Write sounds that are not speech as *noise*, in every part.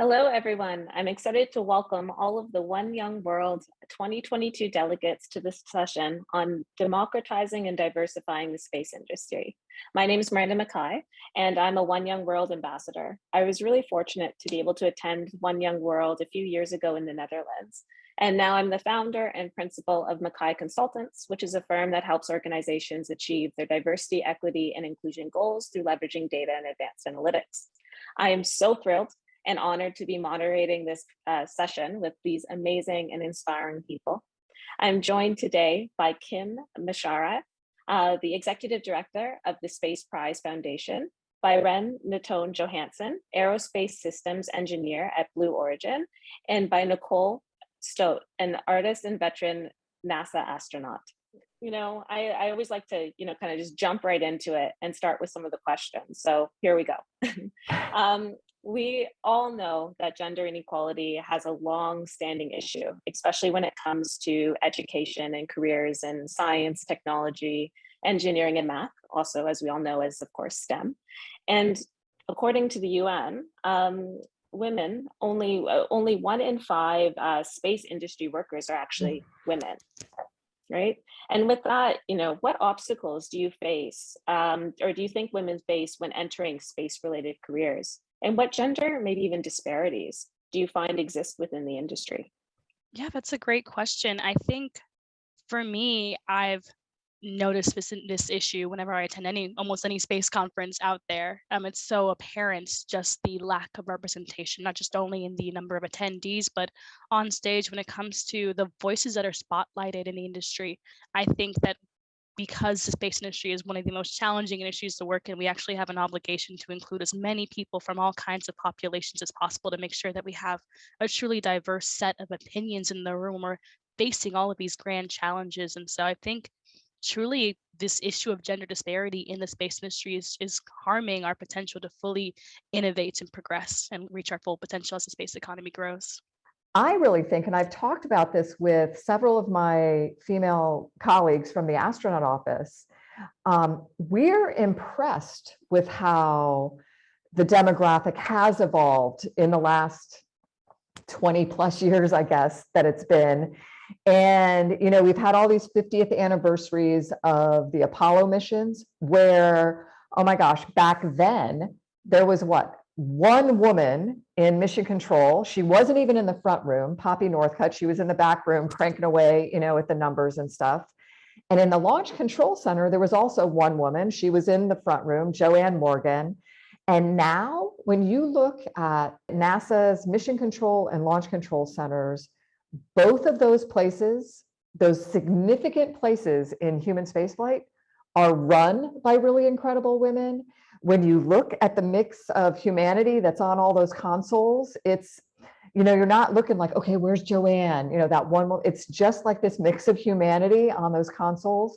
Hello, everyone. I'm excited to welcome all of the One Young World 2022 delegates to this session on democratizing and diversifying the space industry. My name is Miranda Mackay, and I'm a One Young World ambassador. I was really fortunate to be able to attend One Young World a few years ago in the Netherlands. And now I'm the founder and principal of Mackay Consultants, which is a firm that helps organizations achieve their diversity, equity, and inclusion goals through leveraging data and advanced analytics. I am so thrilled and honored to be moderating this uh, session with these amazing and inspiring people. I'm joined today by Kim Macharia, uh, the Executive Director of the Space Prize Foundation, by Ren Natone Johansson, Aerospace Systems Engineer at Blue Origin, and by Nicole Stott, an artist and veteran NASA astronaut. You know, I, I always like to, you know, kind of just jump right into it and start with some of the questions. So here we go. *laughs* um, we all know that gender inequality has a long standing issue, especially when it comes to education and careers in science, technology, engineering, and math, also, as we all know, as of course, STEM. And according to the UN, um, women, only, uh, only one in five uh, space industry workers are actually women right? And with that, you know, what obstacles do you face um, or do you think women face when entering space related careers? And what gender, maybe even disparities, do you find exist within the industry? Yeah, that's a great question. I think for me, I've noticed this, this issue whenever I attend any almost any space conference out there. Um, it's so apparent just the lack of representation, not just only in the number of attendees, but on stage when it comes to the voices that are spotlighted in the industry. I think that because the space industry is one of the most challenging industries to work in, we actually have an obligation to include as many people from all kinds of populations as possible to make sure that we have a truly diverse set of opinions in the room. We're facing all of these grand challenges. And so I think truly this issue of gender disparity in the space industry is, is harming our potential to fully innovate and progress and reach our full potential as the space economy grows. I really think, and I've talked about this with several of my female colleagues from the astronaut office, um, we're impressed with how the demographic has evolved in the last 20 plus years, I guess, that it's been. And, you know, we've had all these 50th anniversaries of the Apollo missions where, oh my gosh, back then there was what, one woman in mission control. She wasn't even in the front room, Poppy Northcutt. She was in the back room cranking away, you know, with the numbers and stuff. And in the launch control center, there was also one woman. She was in the front room, JoAnn Morgan. And now when you look at NASA's mission control and launch control centers, both of those places, those significant places in human spaceflight are run by really incredible women when you look at the mix of humanity that's on all those consoles, it's, you know, you're not looking like, okay, where's JoAnn? You know, that one, it's just like this mix of humanity on those consoles.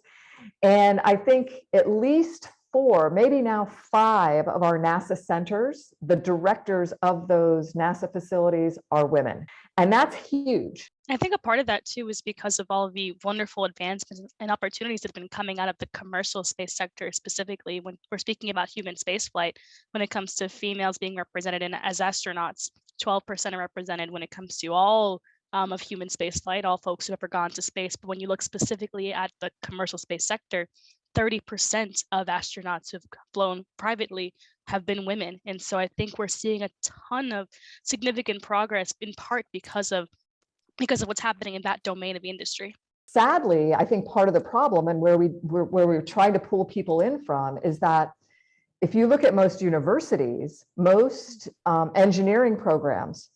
And I think at least four, maybe now five of our NASA centers, the directors of those NASA facilities are women. And that's huge. I think a part of that too is because of all the wonderful advancements and opportunities that have been coming out of the commercial space sector, specifically when we're speaking about human spaceflight, when it comes to females being represented in, as astronauts, 12% are represented when it comes to all um, of human spaceflight, all folks who have ever gone to space. But when you look specifically at the commercial space sector, 30% of astronauts who've flown privately have been women. And so I think we're seeing a ton of significant progress in part because of because of what's happening in that domain of the industry. Sadly, I think part of the problem and where we where, where we're trying to pull people in from is that if you look at most universities, most um, engineering programs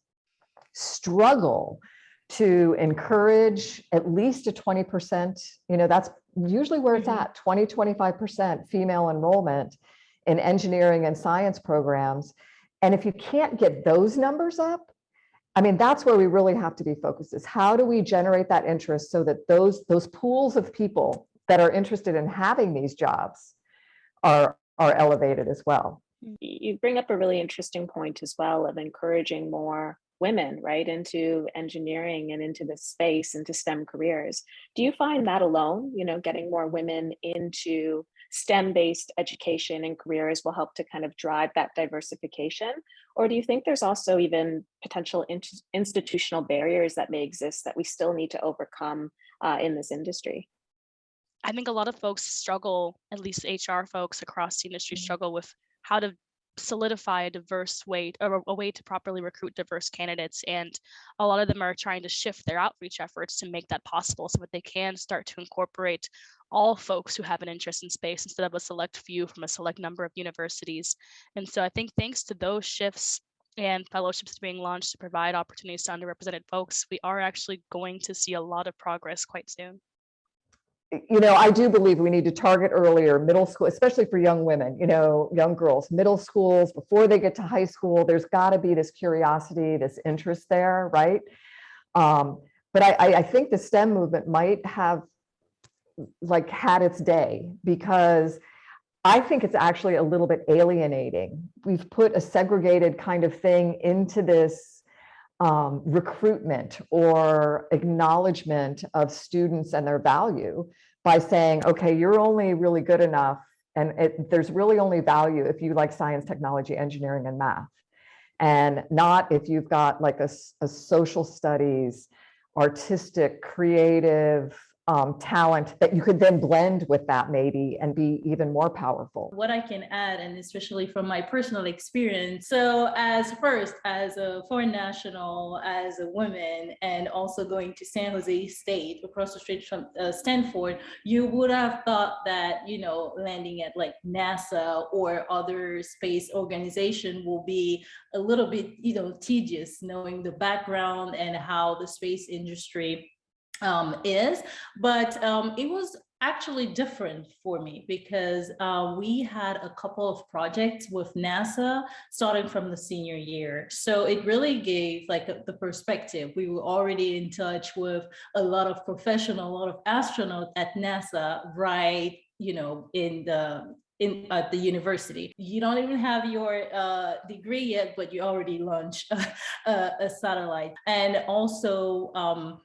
struggle to encourage at least a 20%, you know, that's usually where it's mm-hmm. at 20, 25% female enrollment in engineering and science programs. And if you can't get those numbers up, I mean, that's where we really have to be focused is how do we generate that interest so that those, those pools of people that are interested in having these jobs are, are elevated as well. You bring up a really interesting point as well of encouraging more women right into engineering and into this space into stem careers. Do you find that alone you know getting more women into stem based education and careers will help to kind of drive that diversification? Or do you think there's also even potential int- institutional barriers that may exist that we still need to overcome uh, in this industry? I think a lot of folks struggle, at least HR folks across the industry struggle with how to solidify a diverse way or a way to properly recruit diverse candidates. And a lot of them are trying to shift their outreach efforts to make that possible so that they can start to incorporate all folks who have an interest in space instead of a select few from a select number of universities. And so I think thanks to those shifts and fellowships being launched to provide opportunities to underrepresented folks, we are actually going to see a lot of progress quite soon you know, I do believe we need to target earlier, middle school, especially for young women, you know, young girls, middle schools, before they get to high school, there's got to be this curiosity, this interest there, right? Um, but I, I think the STEM movement might have like had its day because I think it's actually a little bit alienating. We've put a segregated kind of thing into this um, recruitment or acknowledgement of students and their value by saying, okay, you're only really good enough and it, there's really only value if you like science, technology, engineering, and math. And not if you've got like a, a social studies, artistic, creative, um, talent that you could then blend with that maybe and be even more powerful. What I can add, and especially from my personal experience. So as first, as a foreign national, as a woman, and also going to San Jose State across the street from uh, Stanford, you would have thought that, you know, landing at like NASA or other space organization will be a little bit, you know, tedious knowing the background and how the space industry um, is, but um, it was actually different for me because uh, we had a couple of projects with NASA starting from the senior year. So it really gave like the perspective. We were already in touch with a lot of professional, a lot of astronauts at NASA, right, you know, in the in at the university. You don't even have your uh, degree yet, but you already launched a, *laughs* a, a satellite. And also, um,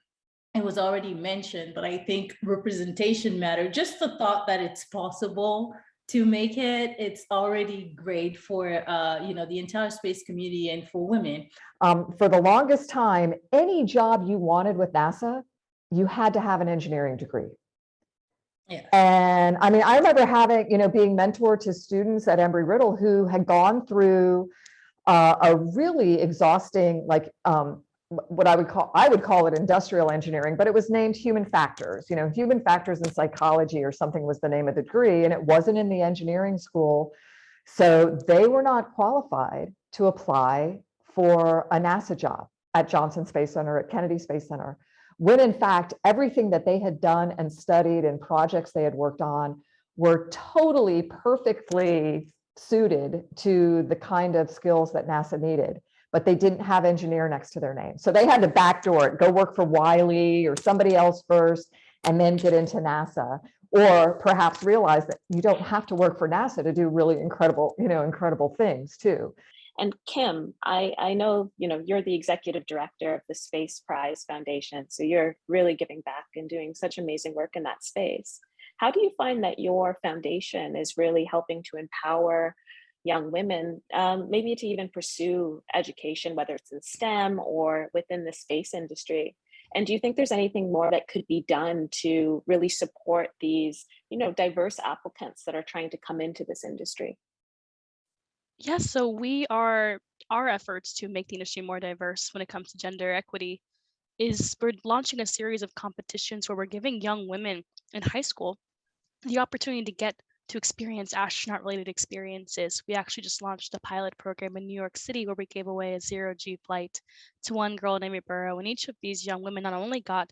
it was already mentioned, but I think representation matter. Just the thought that it's possible to make it, it's already great for uh, you know the entire space community and for women. Um, for the longest time, any job you wanted with NASA, you had to have an engineering degree. Yeah. And I mean, I remember having, you know, being mentor to students at Embry-Riddle who had gone through uh, a really exhausting, like um, what I would call, I would call it industrial engineering, but it was named human factors, you know, human factors in psychology or something was the name of the degree, and it wasn't in the engineering school. So they were not qualified to apply for a NASA job at Johnson Space Center, at Kennedy Space Center, when in fact, everything that they had done and studied and projects they had worked on were totally perfectly suited to the kind of skills that NASA needed but they didn't have engineer next to their name. So they had to backdoor it, go work for Wyle or somebody else first, and then get into NASA. Or perhaps realize that you don't have to work for NASA to do really incredible, you know, incredible things too. And Kim, I, I know, you know, you're the executive director of the Space Prize Foundation. So you're really giving back and doing such amazing work in that space. How do you find that your foundation is really helping to empower young women, um, maybe to even pursue education, whether it's in STEM or within the space industry. And do you think there's anything more that could be done to really support these, you know, diverse applicants that are trying to come into this industry? Yes, so we are our efforts to make the industry more diverse when it comes to gender equity is we're launching a series of competitions where we're giving young women in high school the opportunity to get to experience astronaut related experiences. We actually just launched a pilot program in New York City where we gave away a zero G flight to one girl named Burrow. And each of these young women not only got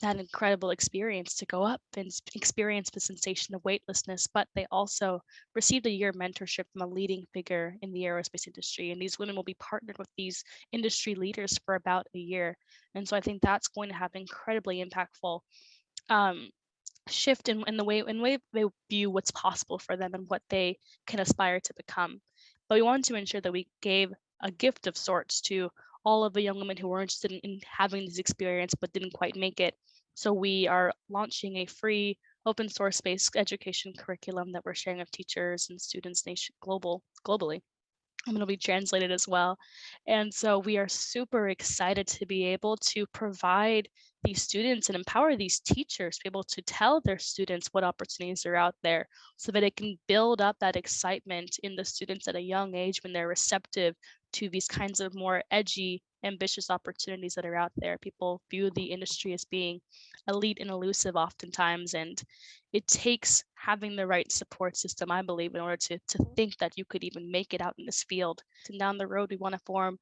that incredible experience to go up and experience the sensation of weightlessness, but they also received a year mentorship from a leading figure in the aerospace industry. And these women will be partnered with these industry leaders for about a year. And so I think that's going to have incredibly impactful um, shift in, in the way in way they view what's possible for them and what they can aspire to become. But we wanted to ensure that we gave a gift of sorts to all of the young women who were interested in, in having this experience but didn't quite make it. So we are launching a free open source based education curriculum that we're sharing with teachers and students nation global globally. And it'll be translated as well. And so we are super excited to be able to provide these students and empower these teachers to be able to tell their students what opportunities are out there so that it can build up that excitement in the students at a young age when they're receptive to these kinds of more edgy, ambitious opportunities that are out there. People view the industry as being elite and elusive oftentimes, and it takes having the right support system, I believe, in order to, to think that you could even make it out in this field. And down the road, we want to form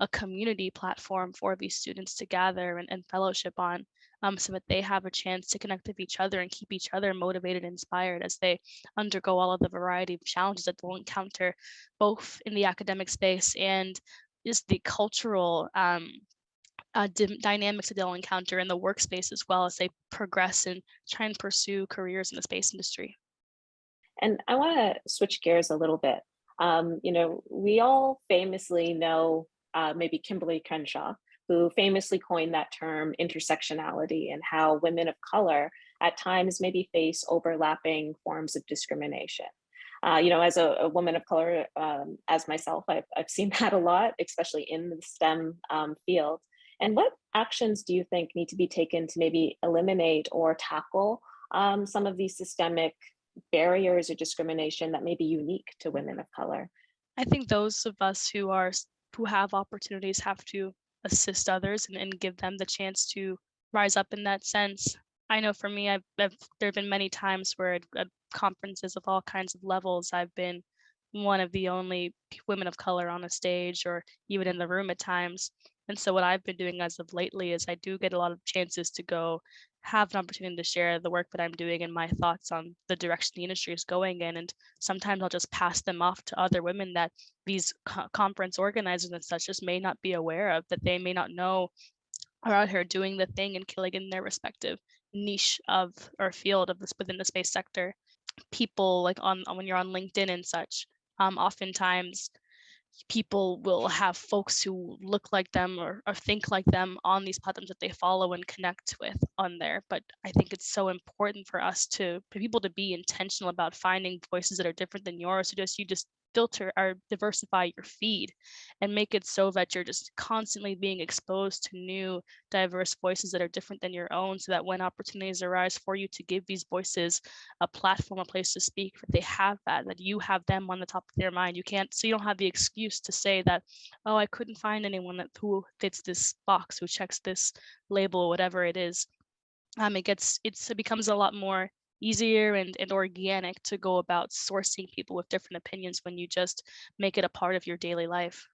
a community platform for these students to gather and, and fellowship on um, so that they have a chance to connect with each other and keep each other motivated and inspired as they undergo all of the variety of challenges that they'll encounter both in the academic space and just the cultural um, uh, dy- dynamics that they'll encounter in the workspace as well as they progress and try and pursue careers in the space industry. And I want to switch gears a little bit. Um, you know, we all famously know uh, maybe Kimberlé Crenshaw, who famously coined that term intersectionality and how women of color at times maybe face overlapping forms of discrimination. Uh, you know, as a, a woman of color, um, as myself, I've, I've seen *laughs* that a lot, especially in the STEM um, field. And what actions do you think need to be taken to maybe eliminate or tackle um, some of these systemic barriers or discrimination that may be unique to women of color? I think those of us who are who have opportunities have to assist others and, and give them the chance to rise up in that sense. I know for me, I've, I've there have been many times where at, at conferences of all kinds of levels, I've been one of the only women of color on a stage or even in the room at times. And so what I've been doing as of lately is I do get a lot of chances to go have an opportunity to share the work that I'm doing and my thoughts on the direction the industry is going in. And sometimes I'll just pass them off to other women that these co- conference organizers and such just may not be aware of, that they may not know are out here doing the thing and killing in their respective niche of or field of this within the space sector. People like on when you're on LinkedIn and such, um, oftentimes people will have folks who look like them or, or think like them on these platforms that they follow and connect with on there. But I think it's so important for us to for people to be intentional about finding voices that are different than yours. So just you just filter or diversify your feed and make it so that you're just constantly being exposed to new diverse voices that are different than your own so that when opportunities arise for you to give these voices a platform a place to speak that they have that that you have them on the top of their mind. You can't so you don't have the excuse to say that oh i couldn't find anyone that who fits this box who checks this label whatever it is. Um it gets it's it becomes a lot more easier and, and organic to go about sourcing people with different opinions when you just make it a part of your daily life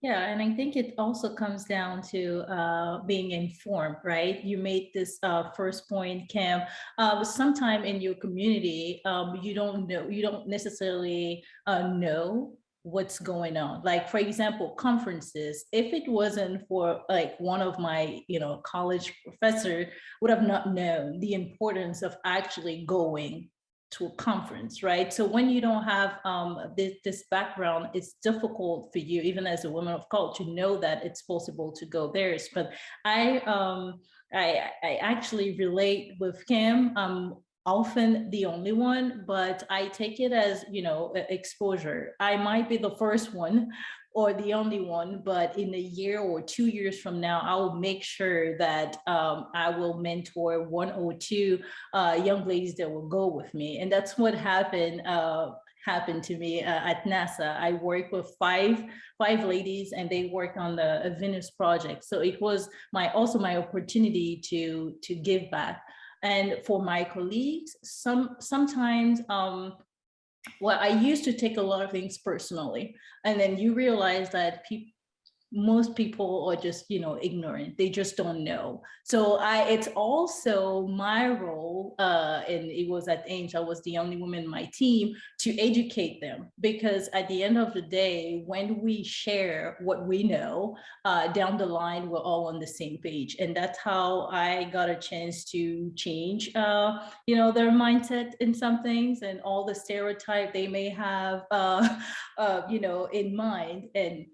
Yeah, and I think it also comes down to uh, being informed, right? You made this uh, first point, Cam. Uh, sometime in your community, um, you don't know, you don't necessarily uh, know what's going on. Like, for example, conferences. If it wasn't for like one of my, you know, college professor would have not known the importance of actually going to a conference, right? So when you don't have um, this, this background, it's difficult for you, even as a woman of color, to know that it's possible to go there. But I, um, I, I actually relate with Kim. I'm often the only one, but I take it as, you know, exposure. I might be the first one or the only one, but in a year or two years from now, I will make sure that um, I will mentor one or two uh, young ladies that will go with me. And that's what happened uh, happened to me uh, at NASA. I worked with five five ladies and they worked on the Venus project. So it was my also my opportunity to to give back. And for my colleagues, some sometimes um, well, I used to take a lot of things personally, and then you realize that people most people are just you know ignorant. They just don't know. So i it's also my role uh and it was at Ames i was the only woman in my team to educate them because at the end of the day when we share what we know uh down the line we're all on the same page. And that's how i got a chance to change uh you know their mindset in some things and all the stereotype they may have uh, *laughs* uh you know in mind. And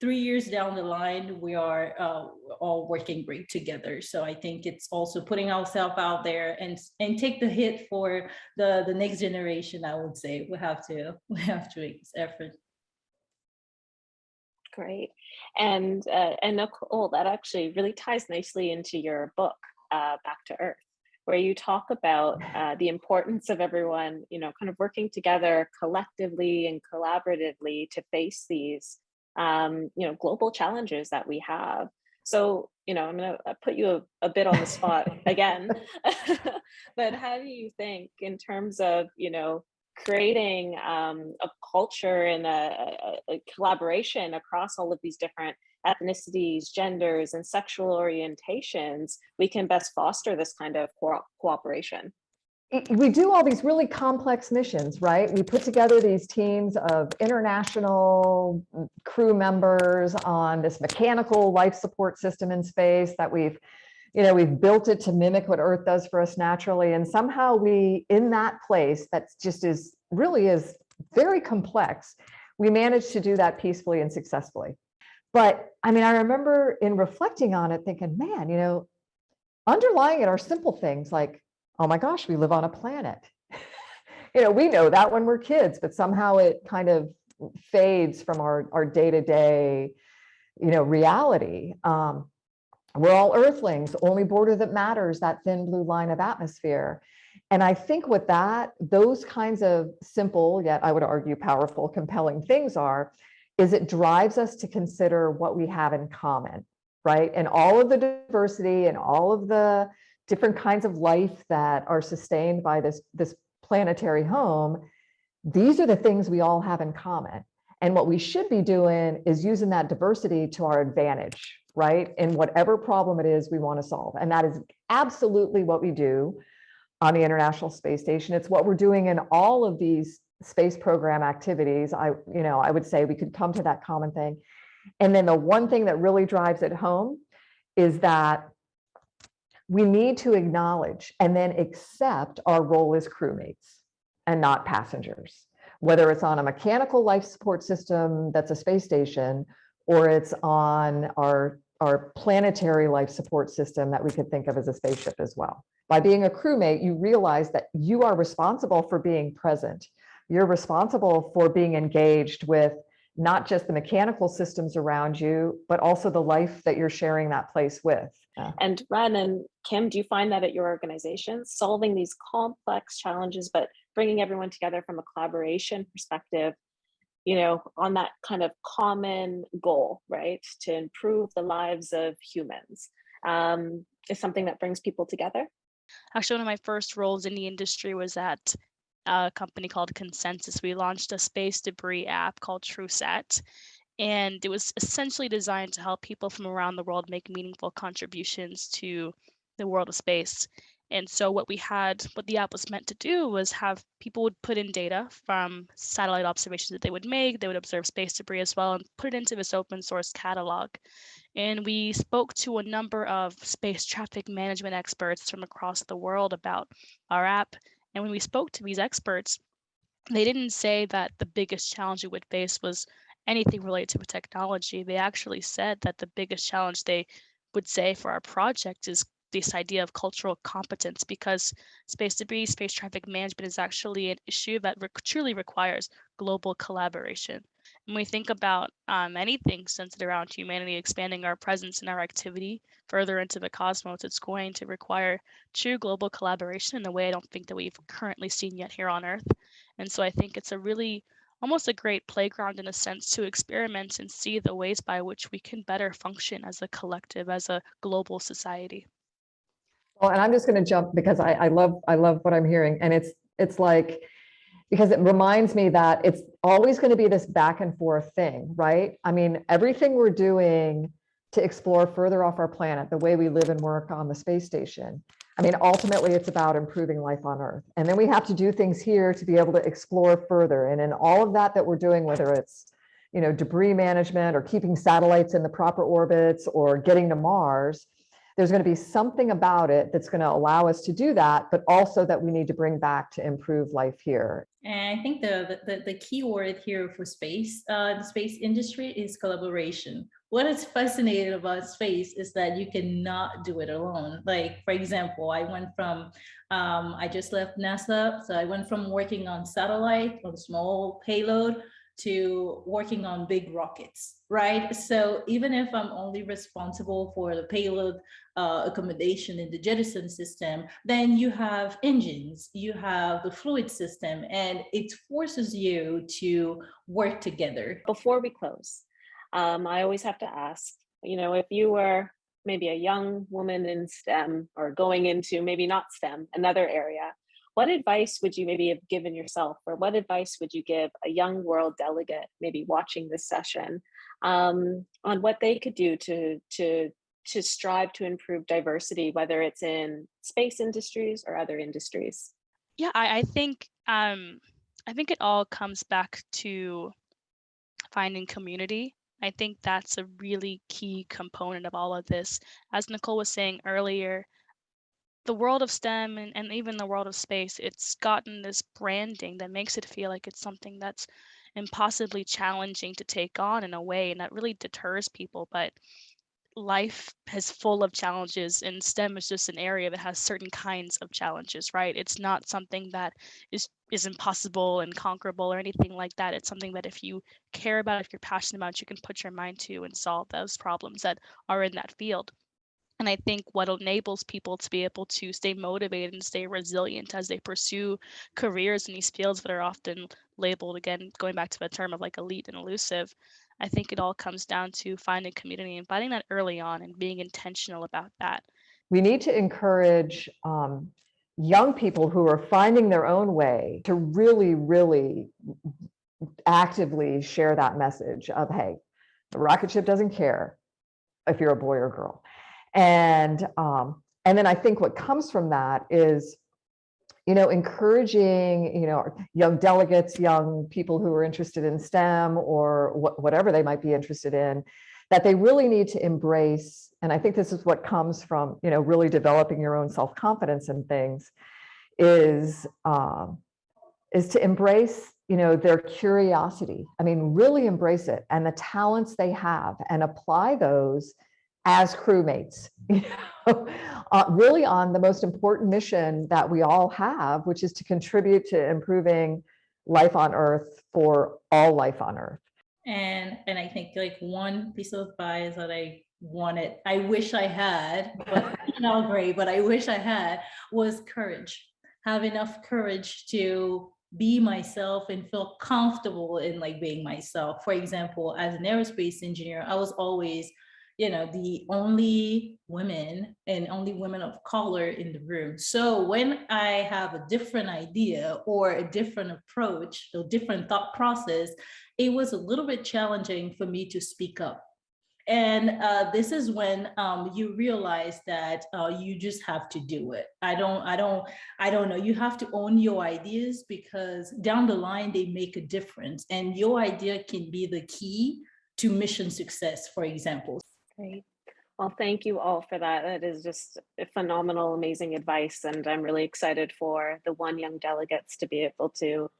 three years down the line, we are uh, all working great together. So I think it's also putting ourselves out there and and take the hit for the the next generation. I would say we have to *laughs* we have to make this effort. Great. And uh, and Nicole, that actually really ties nicely into your book, uh, Back to Earth, where you talk about uh, the importance of everyone, you know, kind of working together collectively and collaboratively to face these, um, you know, global challenges that we have. So, you know, I'm going to put you a, a bit on the spot again, *laughs* but how do you think in terms of, you know, creating um, a culture and a, a, a collaboration across all of these different ethnicities, genders, and sexual orientations, we can best foster this kind of co cooperation. We do all these really complex missions, right? We put together these teams of international mm, crew members on this mechanical life support system in space that we've, you know, we've built it to mimic what Earth does for us naturally. And somehow we, in that place that's just is really is very complex, we managed to do that peacefully and successfully. But I mean, I remember in reflecting on it, thinking, man, you know, underlying it are simple things like oh my gosh, we live on a planet. *laughs* you know, we know that when we're kids, but somehow it kind of fades from our, our day-to-day, you know, reality. Um, we're all earthlings, only border that matters, that thin blue line of atmosphere. And I think what that, those kinds of simple, yet I would argue powerful, compelling things are, is it drives us to consider what we have in common, right? And all of the diversity and all of the different kinds of life that are sustained by this, this planetary home, these are the things we all have in common. And what we should be doing is using that diversity to our advantage, right? In whatever problem it is we want to solve. And that is absolutely what we do on the International Space Station. It's what we're doing in all of these space program activities. I, you know, I would say we could come to that common thing. And then the one thing that really drives it home is that we need to acknowledge and then accept our role as crewmates and not passengers, whether it's on a mechanical life support system that's a space station, or it's on our, our planetary life support system that we could think of as a spaceship as well. By being a crewmate, you realize that you are responsible for being present. You're responsible for being engaged with not just the mechanical systems around you, but also the life that you're sharing that place with. Yeah. And Ren and Kim, do you find that at your organization, solving these complex challenges, but bringing everyone together from a collaboration perspective, you know, on that kind of common goal, right, to improve the lives of humans, um, is something that brings people together? Actually, one of my first roles in the industry was at a company called ConsenSys. We launched a space debris app called TruSat, and it was essentially designed to help people from around the world make meaningful contributions to the world of space. And so what we had, what the app was meant to do was have people would put in data from satellite observations that they would make, they would observe space debris as well and put it into this open source catalog. And we spoke to a number of space traffic management experts from across the world about our app. And when we spoke to these experts, they didn't say that the biggest challenge we would face was anything related to technology. They actually said that the biggest challenge they would say for our project is this idea of cultural competence because space debris, space traffic management is actually an issue that re truly requires global collaboration. When we think about um, anything centered around humanity expanding our presence and our activity further into the cosmos, it's going to require true global collaboration in a way I don't think that we've currently seen yet here on Earth. And so I think it's a really almost a great playground in a sense to experiment and see the ways by which we can better function as a collective, as a global society. Well, and I'm just going to jump because I, I love I love what I'm hearing, and it's it's like because it reminds me that it's always going to be this back and forth thing, right? I mean, everything we're doing to explore further off our planet, the way we live and work on the space station. I mean, ultimately, it's about improving life on Earth. And then we have to do things here to be able to explore further. And in all of that that we're doing, whether it's you know, debris management or keeping satellites in the proper orbits or getting to Mars, there's going to be something about it that's going to allow us to do that, but also that we need to bring back to improve life here. And I think the, the, the key word here for space, uh, the space industry is collaboration. What is fascinating about space is that you cannot do it alone. Like, for example, I went from, um, I just left NASA, so I went from working on satellite, on small payload, to working on big rockets, right? So even if I'm only responsible for the payload uh, accommodation in the jettison system, then you have engines, you have the fluid system, and it forces you to work together. Before we close, um, I always have to ask, you know, if you were maybe a young woman in STEM or going into maybe not STEM, another area, what advice would you maybe have given yourself or what advice would you give a young world delegate maybe watching this session um, on what they could do to, to, to strive to improve diversity, whether it's in space industries or other industries? Yeah, I, I think um, I think it all comes back to finding community. I think that's a really key component of all of this. As Nicole was saying earlier, the world of STEM and, and even the world of space, it's gotten this branding that makes it feel like it's something that's impossibly challenging to take on in a way, and that really deters people. But life is full of challenges and STEM is just an area that has certain kinds of challenges, right? It's not something that is is impossible and conquerable or anything like that. It's something that if you care about, if you're passionate about, you can put your mind to and solve those problems that are in that field. And I think what enables people to be able to stay motivated and stay resilient as they pursue careers in these fields that are often labeled, again, going back to the term of like elite and elusive, I think it all comes down to finding community and finding that early on and being intentional about that. We need to encourage um, young people who are finding their own way to really, really actively share that message of, hey, the rocket ship doesn't care if you're a boy or girl. And, um, and then I think what comes from that is, you know, encouraging, you know, young delegates, young people who are interested in STEM or wh whatever they might be interested in, that they really need to embrace, and I think this is what comes from, you know, really developing your own self-confidence and things, is, um, is to embrace, you know, their curiosity. I mean, really embrace it and the talents they have and apply those as crewmates, *laughs* you know, uh, really on the most important mission that we all have, which is to contribute to improving life on Earth for all life on Earth. And and I think like one piece of advice that I wanted, I wish I had, but not great, but I wish I had was courage. Have enough courage to be myself and feel comfortable in like being myself. For example, as an aerospace engineer, I was always you know, the only women and only women of color in the room. So when I have a different idea or a different approach, a different thought process, it was a little bit challenging for me to speak up. And uh, this is when um, you realize that uh, you just have to do it. I don't, I don't, I don't know. You have to own your ideas because down the line they make a difference, and your idea can be the key to mission success, for example. Great. Well, thank you all for that. That is just phenomenal, amazing advice. And I'm really excited for the one young delegates to be able to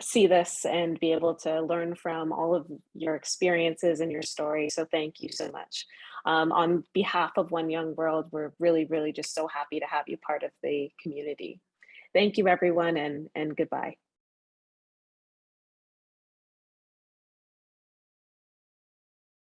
see this and be able to learn from all of your experiences and your story. So thank you so much. Um, on behalf of One Young World, we're really, really just so happy to have you part of the community. Thank you, everyone, and, and goodbye.